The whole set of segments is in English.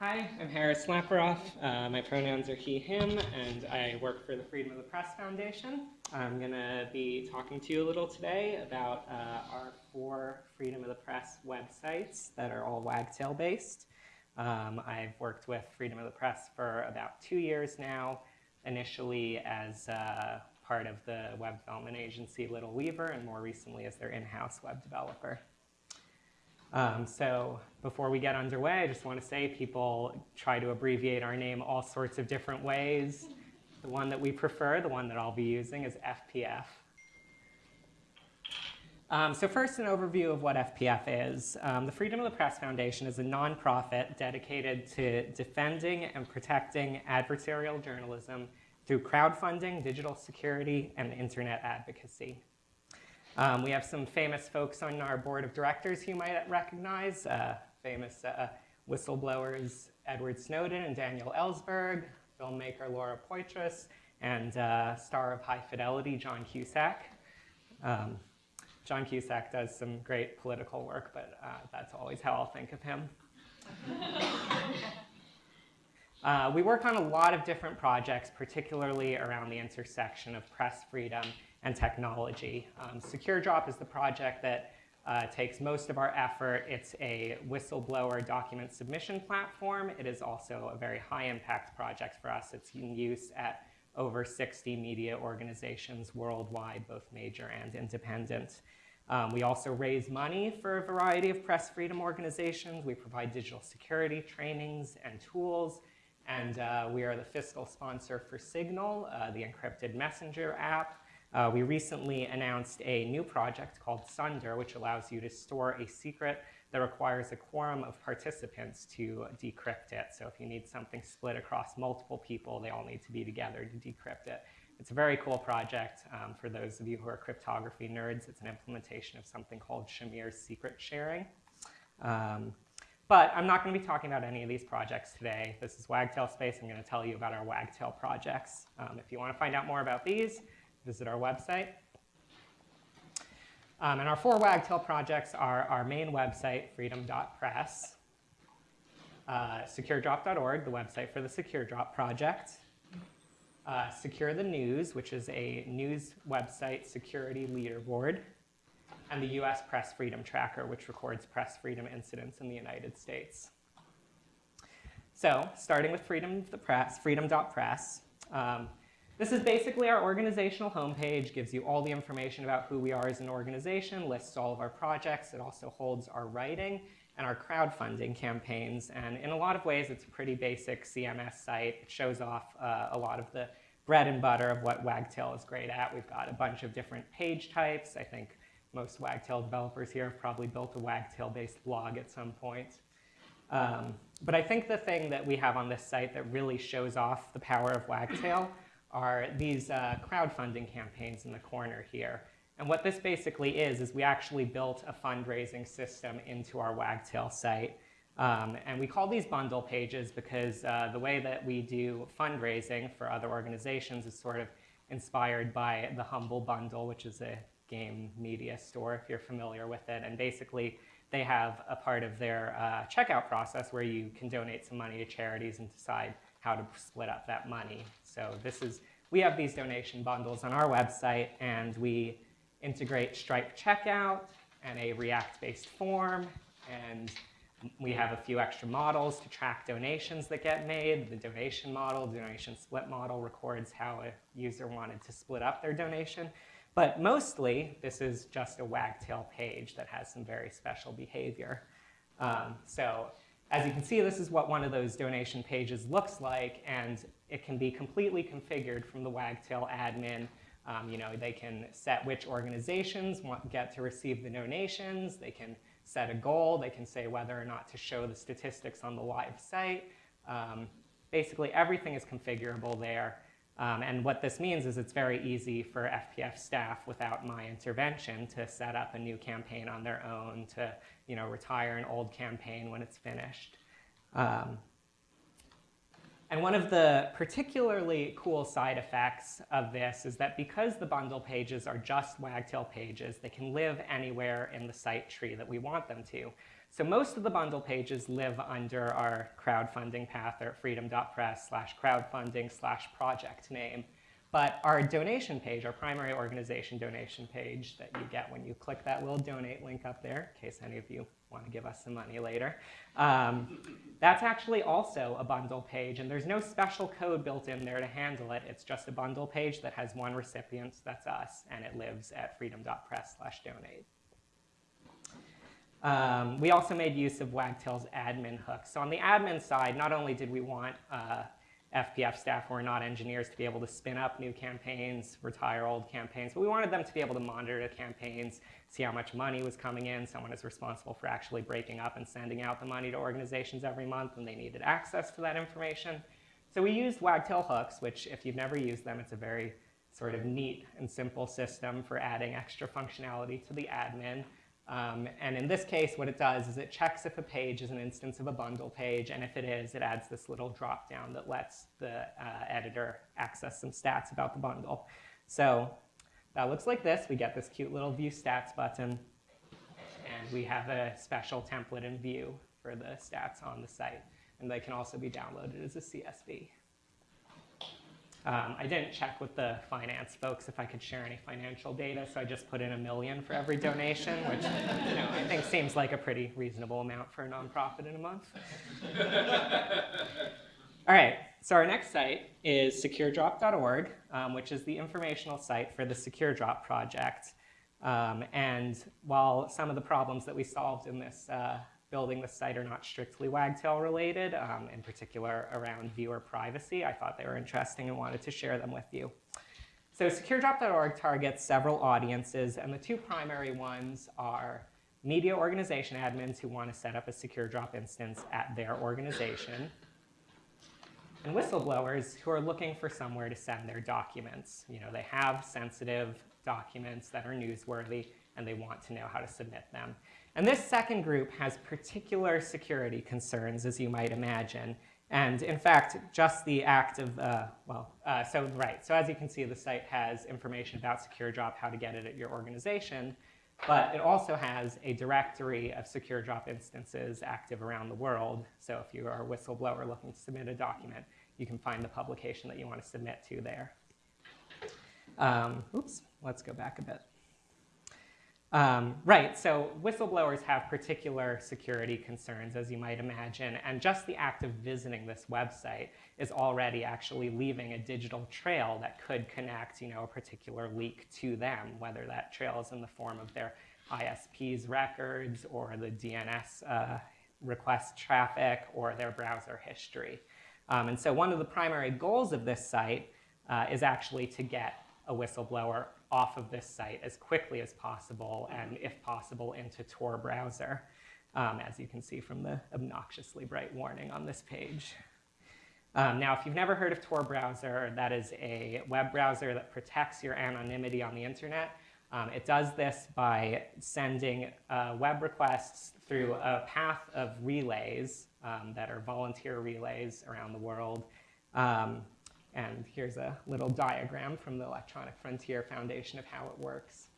Hi, I'm Harris Lapiroff. Uh, my pronouns are he, him, and I work for the Freedom of the Press Foundation. I'm going to be talking to you a little today about uh, our four Freedom of the Press websites that are all Wagtail based. Um, I've worked with Freedom of the Press for about two years now, initially as uh, part of the web development agency Little Weaver, and more recently as their in-house web developer. Um, so before we get underway, I just want to say people try to abbreviate our name all sorts of different ways. The one that we prefer, the one that I'll be using, is FPF. Um, so first, an overview of what FPF is. Um, the Freedom of the Press Foundation is a nonprofit dedicated to defending and protecting adversarial journalism through crowdfunding, digital security, and internet advocacy. Um, we have some famous folks on our board of directors who you might recognize, uh, famous uh, whistleblowers Edward Snowden and Daniel Ellsberg, filmmaker Laura Poitras, and uh, star of High Fidelity, John Cusack. Um, John Cusack does some great political work, but uh, that's always how I'll think of him. Uh, we work on a lot of different projects, particularly around the intersection of press freedom and technology. Um, SecureDrop is the project that uh, takes most of our effort. It's a whistleblower document submission platform. It is also a very high impact project for us. It's in use at over 60 media organizations worldwide, both major and independent. Um, we also raise money for a variety of press freedom organizations. We provide digital security trainings and tools. And uh, we are the fiscal sponsor for Signal, uh, the encrypted messenger app. Uh, we recently announced a new project called Sunder, which allows you to store a secret that requires a quorum of participants to decrypt it. So if you need something split across multiple people, they all need to be together to decrypt it. It's a very cool project. Um, for those of you who are cryptography nerds, it's an implementation of something called Shamir's secret sharing. Um, but I'm not going to be talking about any of these projects today. This is Wagtail Space. I'm going to tell you about our Wagtail projects. Um, if you want to find out more about these, visit our website. Um, and our four Wagtail projects are our main website, freedom.press, uh, securedrop.org, the website for the SecureDrop project, uh, Secure the News, which is a news website security leaderboard, and the US Press Freedom Tracker, which records press freedom incidents in the United States. So starting with freedom the press, freedom.press, um, this is basically our organizational homepage, gives you all the information about who we are as an organization, lists all of our projects. It also holds our writing and our crowdfunding campaigns. And in a lot of ways, it's a pretty basic CMS site. It shows off uh, a lot of the bread and butter of what Wagtail is great at. We've got a bunch of different page types. I think most Wagtail developers here have probably built a Wagtail-based blog at some point. Um, but I think the thing that we have on this site that really shows off the power of Wagtail are these uh, crowdfunding campaigns in the corner here. And what this basically is, is we actually built a fundraising system into our Wagtail site. Um, and we call these bundle pages because uh, the way that we do fundraising for other organizations is sort of inspired by the Humble Bundle, which is a game media store, if you're familiar with it. And basically, they have a part of their uh, checkout process where you can donate some money to charities and decide how to split up that money. So this is, we have these donation bundles on our website and we integrate Stripe checkout and a React-based form and we have a few extra models to track donations that get made. The donation model, donation split model records how a user wanted to split up their donation. But mostly, this is just a wagtail page that has some very special behavior. Um, so as you can see, this is what one of those donation pages looks like, and it can be completely configured from the Wagtail admin. Um, you know, they can set which organizations want, get to receive the donations. They can set a goal. They can say whether or not to show the statistics on the live site. Um, basically, everything is configurable there. Um, and what this means is it's very easy for FPF staff without my intervention to set up a new campaign on their own, to you know, retire an old campaign when it's finished. Um, and one of the particularly cool side effects of this is that because the bundle pages are just Wagtail pages, they can live anywhere in the site tree that we want them to. So most of the bundle pages live under our crowdfunding path or freedom.press slash crowdfunding slash project name. But our donation page, our primary organization donation page that you get when you click that little donate link up there, in case any of you want to give us some money later, um, that's actually also a bundle page. And there's no special code built in there to handle it. It's just a bundle page that has one recipient, that's us, and it lives at freedom.press slash donate. Um, we also made use of Wagtail's admin hook. So on the admin side, not only did we want uh, FPF staff who are not engineers to be able to spin up new campaigns, retire old campaigns, but we wanted them to be able to monitor the campaigns, see how much money was coming in. Someone is responsible for actually breaking up and sending out the money to organizations every month, and they needed access to that information. So we used Wagtail hooks, which if you've never used them, it's a very sort of neat and simple system for adding extra functionality to the admin. Um, and in this case, what it does is it checks if a page is an instance of a bundle page, and if it is, it adds this little drop down that lets the uh, editor access some stats about the bundle. So that looks like this. We get this cute little view stats button, and we have a special template in view for the stats on the site. And they can also be downloaded as a CSV. Um, I didn't check with the finance folks if I could share any financial data, so I just put in a million for every donation, which you know, I think seems like a pretty reasonable amount for a nonprofit in a month. All right, so our next site is securedrop.org, um, which is the informational site for the Secure Drop project. Um, and while some of the problems that we solved in this uh, building the site are not strictly Wagtail related, um, in particular around viewer privacy. I thought they were interesting and wanted to share them with you. So securedrop.org targets several audiences, and the two primary ones are media organization admins who want to set up a secure drop instance at their organization, and whistleblowers who are looking for somewhere to send their documents. You know, they have sensitive documents that are newsworthy, and they want to know how to submit them. And this second group has particular security concerns, as you might imagine. And in fact, just the act of, uh, well, uh, so right. So as you can see, the site has information about Secure Drop, how to get it at your organization. But it also has a directory of Secure Drop instances active around the world. So if you are a whistleblower looking to submit a document, you can find the publication that you want to submit to there. Um, oops, let's go back a bit. Um, right, so whistleblowers have particular security concerns, as you might imagine, and just the act of visiting this website is already actually leaving a digital trail that could connect you know, a particular leak to them, whether that trail is in the form of their ISP's records or the DNS uh, request traffic or their browser history. Um, and so one of the primary goals of this site uh, is actually to get a whistleblower off of this site as quickly as possible and, if possible, into Tor browser, um, as you can see from the obnoxiously bright warning on this page. Um, now, if you've never heard of Tor browser, that is a web browser that protects your anonymity on the internet. Um, it does this by sending uh, web requests through a path of relays um, that are volunteer relays around the world. And here's a little diagram from the Electronic Frontier Foundation of how it works.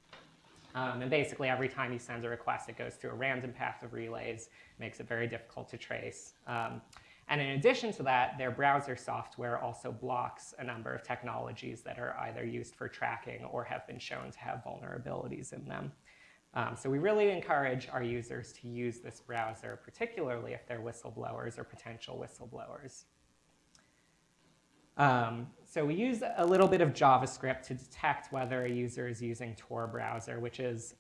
Um, and basically, every time you send a request, it goes through a random path of relays, makes it very difficult to trace. Um, and in addition to that, their browser software also blocks a number of technologies that are either used for tracking or have been shown to have vulnerabilities in them. Um, so we really encourage our users to use this browser, particularly if they're whistleblowers or potential whistleblowers. Um, so we use a little bit of JavaScript to detect whether a user is using Tor browser, which is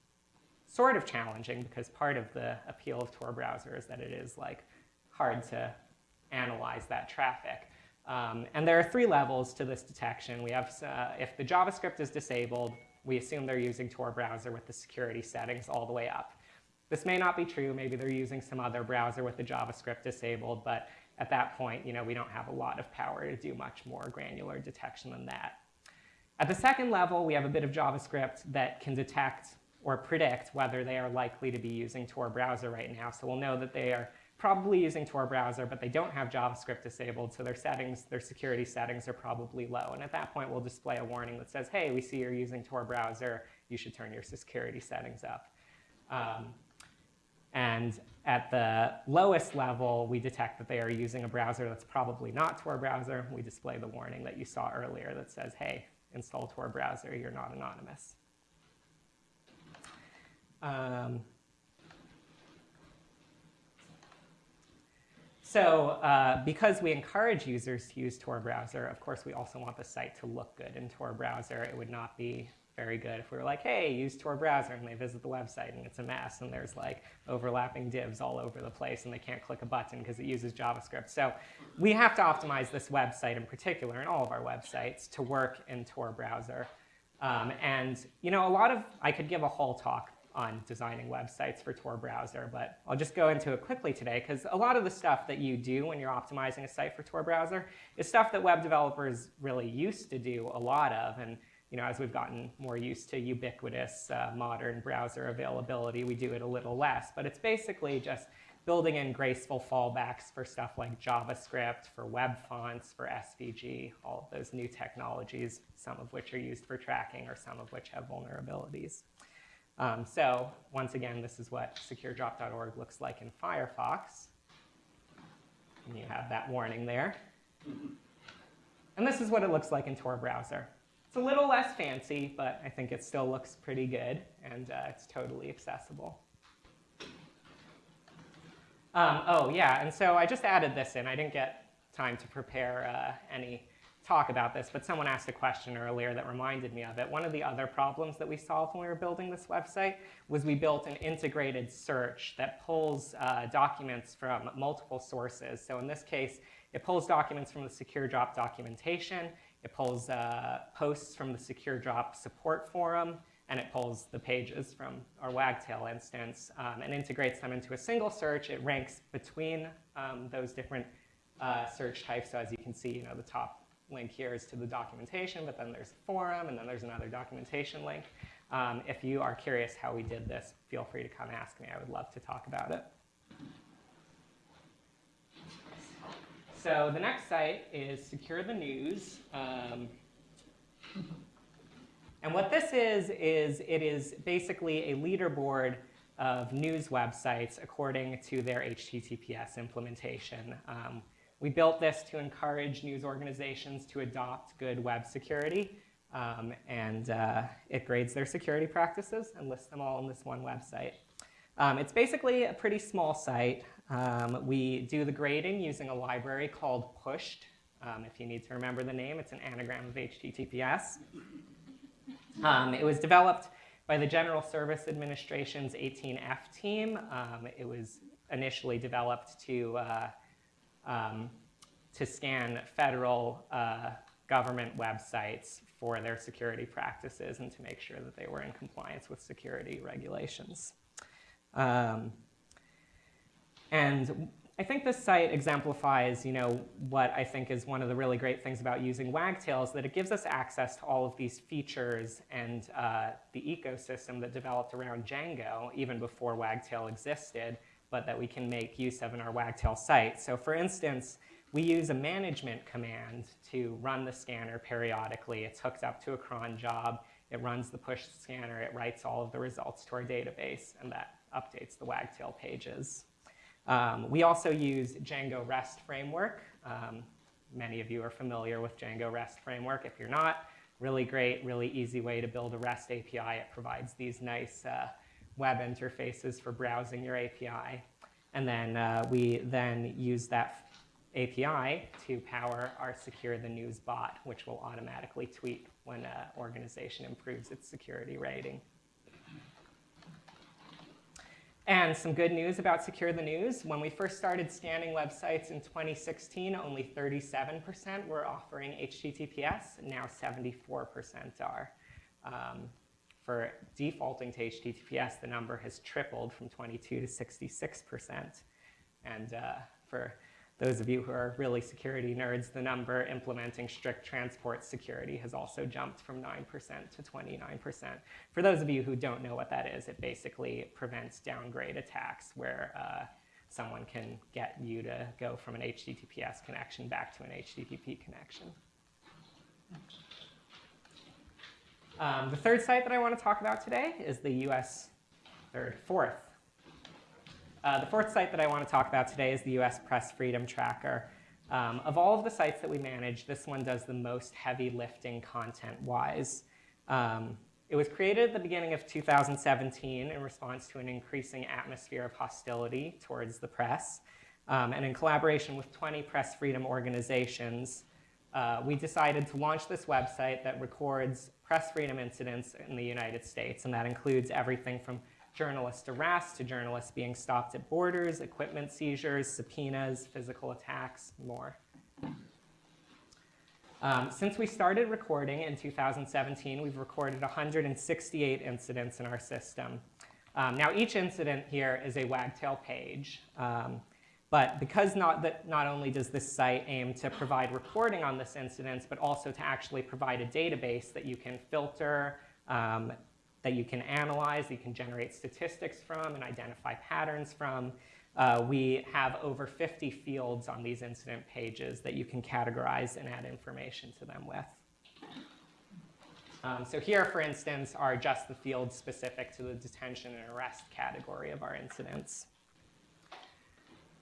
sort of challenging because part of the appeal of Tor browser is that it is like hard to analyze that traffic. Um, and there are three levels to this detection. We have, uh, if the JavaScript is disabled, we assume they're using Tor browser with the security settings all the way up. This may not be true. Maybe they're using some other browser with the JavaScript disabled, but at that point, you know, we don't have a lot of power to do much more granular detection than that. At the second level, we have a bit of JavaScript that can detect or predict whether they are likely to be using Tor browser right now. So we'll know that they are probably using Tor browser, but they don't have JavaScript disabled, so their settings, their security settings are probably low. And at that point, we'll display a warning that says, hey, we see you're using Tor browser. You should turn your security settings up. Um, and at the lowest level, we detect that they are using a browser that's probably not Tor browser. We display the warning that you saw earlier that says, hey, install Tor browser, you're not anonymous. Um, so uh, because we encourage users to use Tor browser, of course, we also want the site to look good in Tor browser. It would not be very good if we were like, hey, use Tor browser, and they visit the website and it's a mess, and there's like overlapping divs all over the place, and they can't click a button because it uses JavaScript. So we have to optimize this website in particular, and all of our websites, to work in Tor browser. Um, and you know, a lot of, I could give a whole talk on designing websites for Tor browser, but I'll just go into it quickly today because a lot of the stuff that you do when you're optimizing a site for Tor browser is stuff that web developers really used to do a lot of. And you know, as we've gotten more used to ubiquitous uh, modern browser availability, we do it a little less. But it's basically just building in graceful fallbacks for stuff like JavaScript, for web fonts, for SVG, all of those new technologies, some of which are used for tracking or some of which have vulnerabilities. Um, so once again, this is what securedrop.org looks like in Firefox. And you have that warning there. And this is what it looks like in Tor browser. It's a little less fancy, but I think it still looks pretty good, and uh, it's totally accessible. Um, oh, yeah, and so I just added this in. I didn't get time to prepare uh, any talk about this, but someone asked a question earlier that reminded me of it. One of the other problems that we solved when we were building this website was we built an integrated search that pulls uh, documents from multiple sources. So in this case, it pulls documents from the Secure Drop documentation, it pulls uh, posts from the Secure Drop support forum, and it pulls the pages from our Wagtail instance um, and integrates them into a single search. It ranks between um, those different uh, search types. So as you can see, you know, the top link here is to the documentation, but then there's a forum, and then there's another documentation link. Um, if you are curious how we did this, feel free to come ask me. I would love to talk about it. So the next site is Secure the News. Um, and what this is, is it is basically a leaderboard of news websites according to their HTTPS implementation. Um, we built this to encourage news organizations to adopt good web security, um, and uh, it grades their security practices and lists them all on this one website. Um, it's basically a pretty small site. Um, we do the grading using a library called pshtt. Um, if you need to remember the name, it's an anagram of HTTPS. Um, it was developed by the General Service Administration's 18F team. Um, it was initially developed to, uh, um, to scan federal uh, government websites for their security practices and to make sure that they were in compliance with security regulations. Um, and I think this site exemplifies, you know, what I think is one of the really great things about using Wagtail is that it gives us access to all of these features and uh, the ecosystem that developed around Django even before Wagtail existed, but that we can make use of in our Wagtail site. So for instance, we use a management command to run the scanner periodically. It's hooked up to a cron job. It runs the push scanner. It writes all of the results to our database, and that updates the Wagtail pages. Um, we also use Django REST framework. Um, many of you are familiar with Django REST framework. If you're not, really great, really easy way to build a REST API. It provides these nice uh, web interfaces for browsing your API. And then uh, we then use that API to power our Secure the News bot, which will automatically tweet when an organization improves its security rating. And some good news about Secure the News. When we first started scanning websites in 2016, only 37% were offering HTTPS. Now 74% are. Um, for defaulting to HTTPS, the number has tripled from 22 to 66%. And uh, for those of you who are really security nerds, the number implementing strict transport security has also jumped from 9% to 29%. For those of you who don't know what that is, it basically prevents downgrade attacks where uh, someone can get you to go from an HTTPS connection back to an HTTP connection. Um, the third site that I want to talk about today is the US, third, fourth Uh, the fourth site that I want to talk about today is the US Press Freedom Tracker. Um, of all of the sites that we manage, this one does the most heavy lifting content-wise. Um, it was created at the beginning of 2017 in response to an increasing atmosphere of hostility towards the press. Um, and in collaboration with 20 press freedom organizations, uh, we decided to launch this website that records press freedom incidents in the United States. And that includes everything from journalist arrests to journalists being stopped at borders, equipment seizures, subpoenas, physical attacks, more. Um, since we started recording in 2017, we've recorded 168 incidents in our system. Um, now, each incident here is a wagtail page. Um, but because not, that not only does this site aim to provide reporting on this incident, but also to actually provide a database that you can filter, um, that you can analyze, that you can generate statistics from and identify patterns from, uh, we have over 50 fields on these incident pages that you can categorize and add information to them with. Um, so here, for instance, are just the fields specific to the detention and arrest category of our incidents.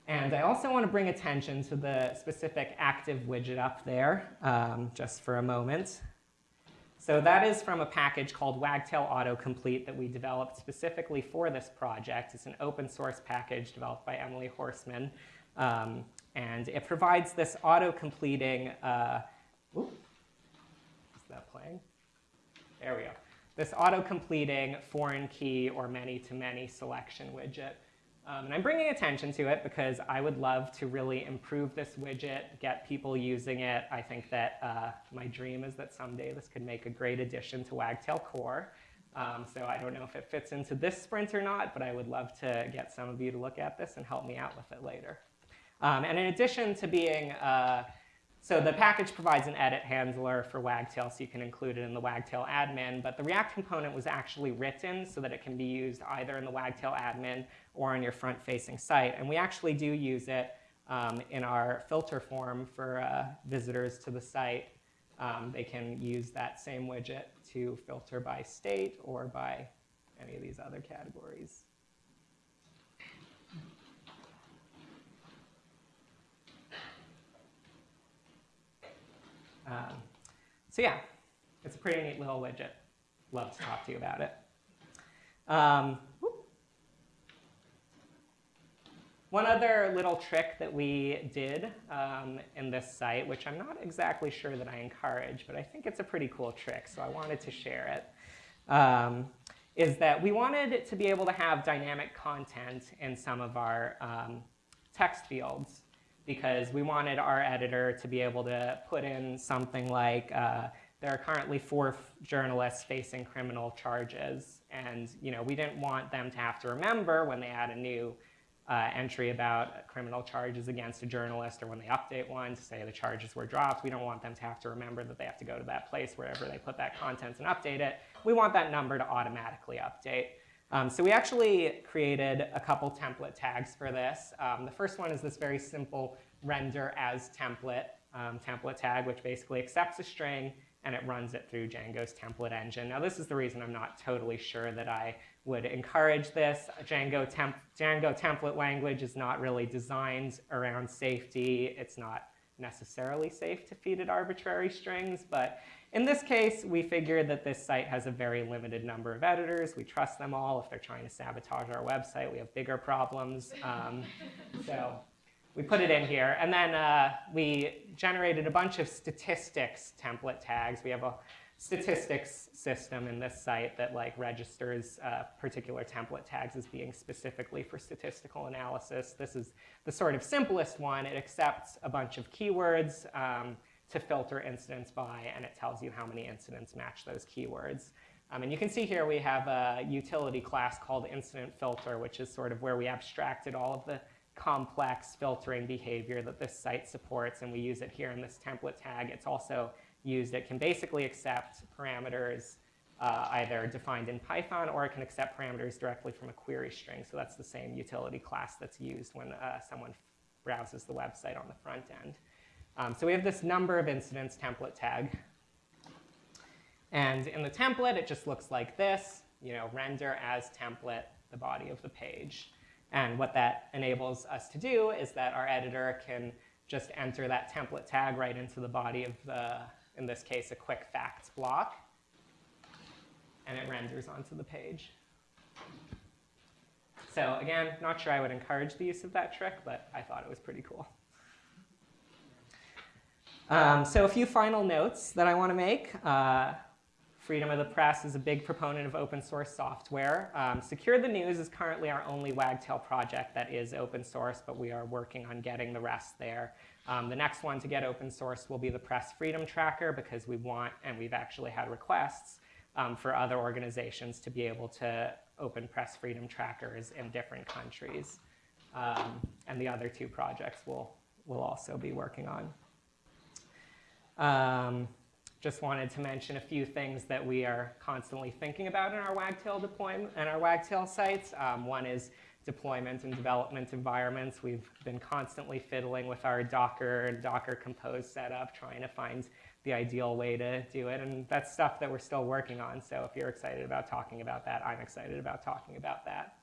And I also want to bring attention to the specific active widget up there, um, just for a moment. So that is from a package called Wagtail Autocomplete that we developed specifically for this project. It's an open source package developed by Emily Horsman. Um, and it provides this auto-completing, uh, is that playing? There we go. This auto-completing foreign key or many-to-many -many selection widget. Um, and I'm bringing attention to it because I would love to really improve this widget, get people using it. I think that uh, my dream is that someday this could make a great addition to Wagtail Core. Um, so I don't know if it fits into this sprint or not, but I would love to get some of you to look at this and help me out with it later. Um, and in addition to being uh, so the package provides an edit handler for Wagtail, so you can include it in the Wagtail admin. But the React component was actually written so that it can be used either in the Wagtail admin or on your front-facing site. And we actually do use it um, in our filter form for uh, visitors to the site. Um, they can use that same widget to filter by state or by any of these other categories. Um, so yeah, it's a pretty neat little widget. Love to talk to you about it. Um, one other little trick that we did um, in this site, which I'm not exactly sure that I encourage, but I think it's a pretty cool trick, so I wanted to share it, um, is that we wanted to be able to have dynamic content in some of our um, text fields because we wanted our editor to be able to put in something like, uh, there are currently four journalists facing criminal charges. And you know, we didn't want them to have to remember when they add a new uh, entry about criminal charges against a journalist or when they update one to say the charges were dropped. We don't want them to have to remember that they have to go to that place wherever they put that content and update it. We want that number to automatically update. Um, so we actually created a couple template tags for this. Um, the first one is this very simple render as template um, template tag, which basically accepts a string and it runs it through Django's template engine. Now this is the reason I'm not totally sure that I would encourage this. Django, temp Django template language is not really designed around safety. It's not necessarily safe to feed it arbitrary strings, but in this case, we figured that this site has a very limited number of editors. We trust them all. If they're trying to sabotage our website, we have bigger problems. Um, so we put it in here. And then uh, we generated a bunch of statistics template tags. We have a statistics system in this site that like registers uh, particular template tags as being specifically for statistical analysis. This is the sort of simplest one. It accepts a bunch of keywords. Um, to filter incidents by, and it tells you how many incidents match those keywords. Um, and you can see here we have a utility class called incident filter, which is sort of where we abstracted all of the complex filtering behavior that this site supports, and we use it here in this template tag. It's also used, it can basically accept parameters uh, either defined in Python or it can accept parameters directly from a query string. So that's the same utility class that's used when uh, someone browses the website on the front end. Um, so we have this number of incidents template tag. And in the template, it just looks like this, you know, render as template the body of the page. And what that enables us to do is that our editor can just enter that template tag right into the body of the, in this case, a quick facts block. And it renders onto the page. So again, not sure I would encourage the use of that trick, but I thought it was pretty cool. Um, so a few final notes that I want to make. Uh, Freedom of the Press is a big proponent of open source software. Um, Secure the News is currently our only Wagtail project that is open source, but we are working on getting the rest there. Um, the next one to get open source will be the Press Freedom Tracker because we want, and we've actually had requests um, for other organizations to be able to open press freedom trackers in different countries. Um, and the other two projects we'll, we'll also be working on. Um, just wanted to mention a few things that we are constantly thinking about in our Wagtail deployment and our Wagtail sites. Um, one is deployment and development environments. We've been constantly fiddling with our Docker and Docker Compose setup, trying to find the ideal way to do it. And that's stuff that we're still working on. So if you're excited about talking about that, I'm excited about talking about that.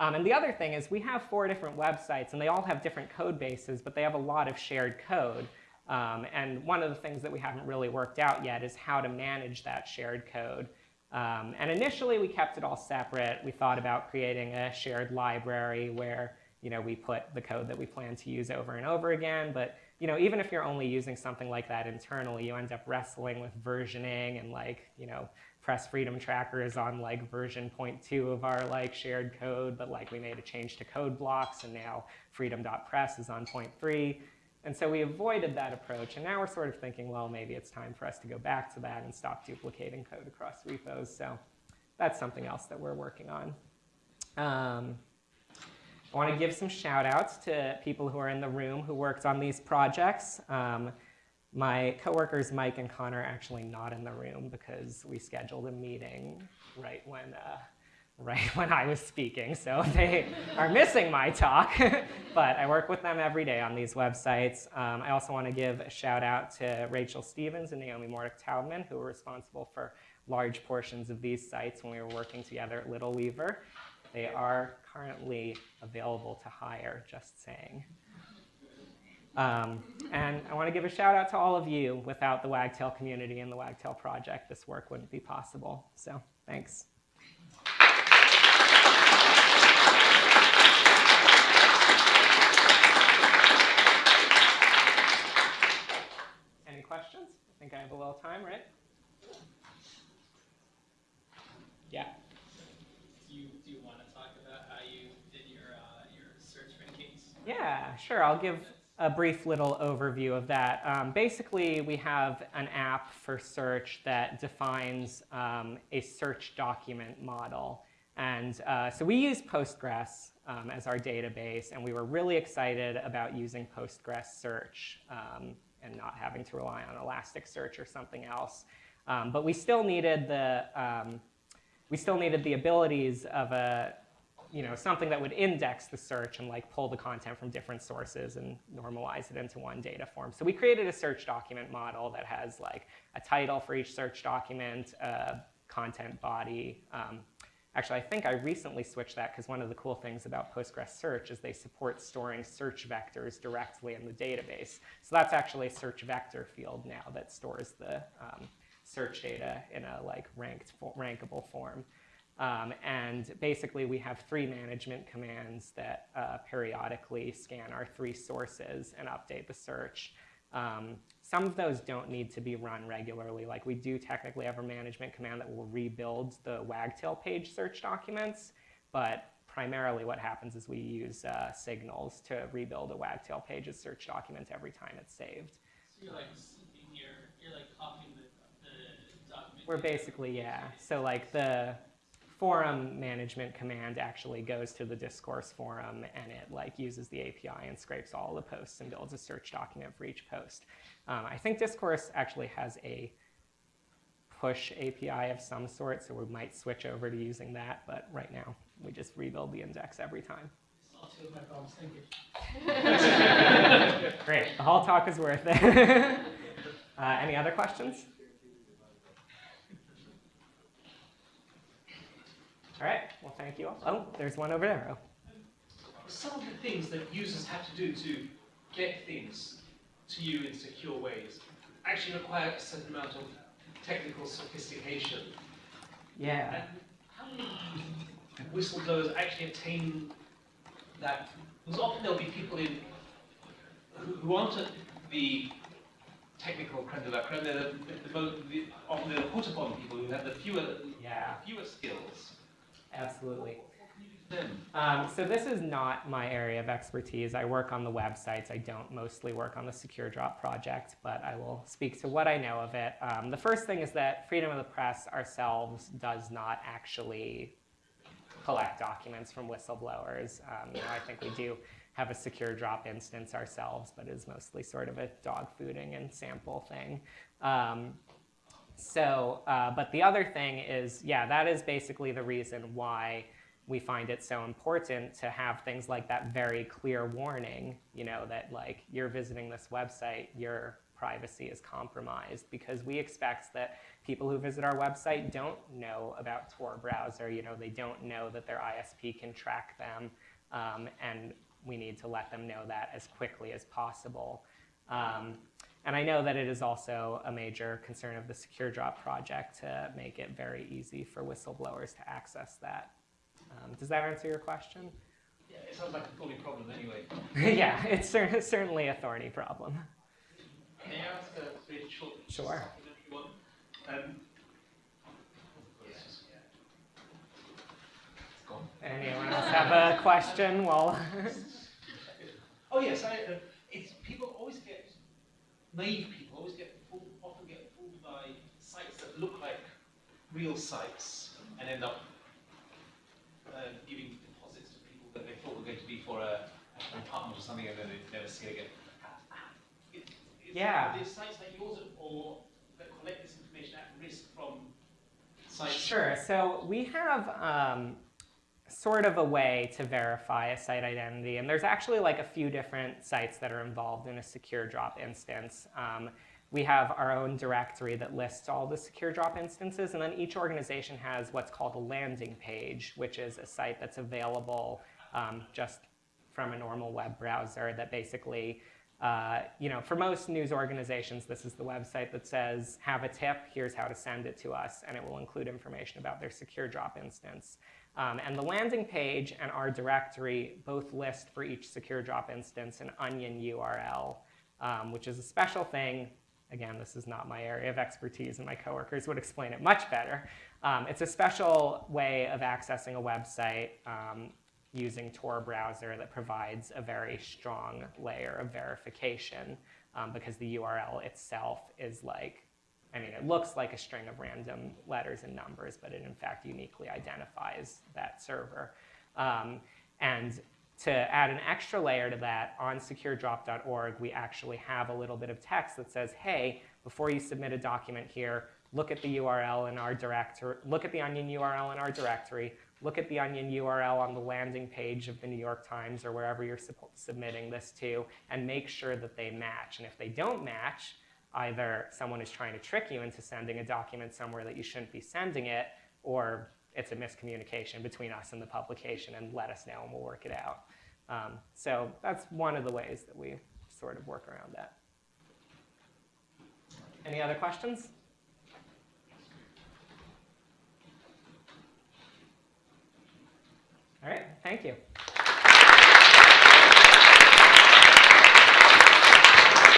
Um, and the other thing is we have four different websites, and they all have different code bases, but they have a lot of shared code. Um, and one of the things that we haven't really worked out yet is how to manage that shared code. Um, and initially, we kept it all separate. We thought about creating a shared library where you know, we put the code that we plan to use over and over again. But you know, even if you're only using something like that internally, you end up wrestling with versioning and like, you know, Press Freedom Tracker is on like version 0.2 of our like shared code, but like we made a change to code blocks and now freedom.press is on 0.3. And so we avoided that approach. And now we're sort of thinking, well, maybe it's time for us to go back to that and stop duplicating code across repos. So that's something else that we're working on. Um, I want to give some shout outs to people who are in the room who worked on these projects. Um, my coworkers Mike and Connor are actually not in the room because we scheduled a meeting right when uh, right when I was speaking, so they are missing my talk. but I work with them every day on these websites. Um, I also want to give a shout out to Rachel Stevens and Naomi Morduch Toubman, who were responsible for large portions of these sites when we were working together at Little Weaver. They are currently available to hire, just saying. Um, and I want to give a shout out to all of you. Without the Wagtail community and the Wagtail project, this work wouldn't be possible. So thanks. questions? I think I have a little time, right? Yeah. Do you, do you want to talk about how you did your, uh, your search rankings? Yeah, sure. I'll give a brief little overview of that. Um, basically, we have an app for search that defines um, a search document model. And uh, so we use Postgres um, as our database, and we were really excited about using Postgres search. Um, and not having to rely on Elasticsearch or something else. Um, but we still needed the um, we still needed the abilities of a you know something that would index the search and like pull the content from different sources and normalize it into one data form. So we created a search document model that has like a title for each search document, a content body, um, Actually, I think I recently switched that because one of the cool things about Postgres Search is they support storing search vectors directly in the database. So that's actually a search vector field now that stores the um, search data in a like ranked, rankable form. Um, and basically, we have three management commands that uh, periodically scan our three sources and update the search. Um, some of those don't need to be run regularly. Like we do technically have a management command that will rebuild the wagtail page search documents, but primarily what happens is we use uh, signals to rebuild a wagtail page's search document every time it's saved. So you're like your, you're like copying the, the document. We're basically, yeah. So like the forum management command actually goes to the discourse forum and it like uses the API and scrapes all the posts and builds a search document for each post. Um, I think discourse actually has a push API of some sort, so we might switch over to using that, but right now we just rebuild the index every time. Great, the whole talk is worth it. uh, any other questions? All right, well, thank you all. Oh, there's one over there. Oh. some of the things that users have to do to get things to you in secure ways actually require a certain amount of technical sophistication. Yeah. And how many whistleblowers actually attain that? Because often there'll be people in who, aren't the technical creme de la creme. They're the, the, the, often they're the put upon people who have the fewer Yeah, fewer skills. Absolutely. Um, so this is not my area of expertise. I work on the websites. I don't mostly work on the Secure Drop project, but I will speak to what I know of it. Um, the first thing is that Freedom of the Press ourselves does not actually collect documents from whistleblowers. Um, you know, I think we do have a Secure Drop instance ourselves, but it is mostly sort of a dog fooding and sample thing. Um, so, uh, but the other thing is, yeah, that is basically the reason why we find it so important to have things like that very clear warning, you know, that like you're visiting this website, your privacy is compromised because we expect that people who visit our website don't know about Tor browser, you know, they don't know that their ISP can track them, um, and we need to let them know that as quickly as possible. Um, and I know that it is also a major concern of the Secure Drop project to make it very easy for whistleblowers to access that. Um, does that answer your question? Yeah, it sounds like a thorny problem anyway. yeah, it's cer- certainly a thorny problem. May I ask a very short Sure. supplementary one? Um. Anyone else have a question? Well, Oh yes, I, uh, it's people always naive people always get fooled, often get fooled by sites that look like real sites and end up uh, giving deposits to people that they thought were going to be for a, an apartment or something and then they never see it again. Yeah. Are sites like yours or that collect this information at risk from sites? Sure. So we have um, sort of a way to verify a site identity, and there's actually like a few different sites that are involved in a secure drop instance. Um, we have our own directory that lists all the secure drop instances, and then each organization has what's called a landing page, which is a site that's available um, just from a normal web browser that basically uh, you know, for most news organizations, this is the website that says, have a tip, here's how to send it to us, and it will include information about their secure drop instance. Um, and the landing page and our directory both list for each secure drop instance an onion URL, um, which is a special thing. Again, this is not my area of expertise, and my coworkers would explain it much better. Um, it's a special way of accessing a website um, using Tor browser that provides a very strong layer of verification um, because the URL itself is like, I mean, it looks like a string of random letters and numbers, but it in fact uniquely identifies that server. Um, and to add an extra layer to that, on securedrop.org, we actually have a little bit of text that says, hey, before you submit a document here, look at the URL in our directory, look at the onion URL in our directory, look at the onion URL on the landing page of the New York Times or wherever you're submitting this to, and make sure that they match. And if they don't match, either someone is trying to trick you into sending a document somewhere that you shouldn't be sending it, or it's a miscommunication between us and the publication, and let us know and we'll work it out. Um, so that's one of the ways that we sort of work around that. Any other questions? All right, thank you.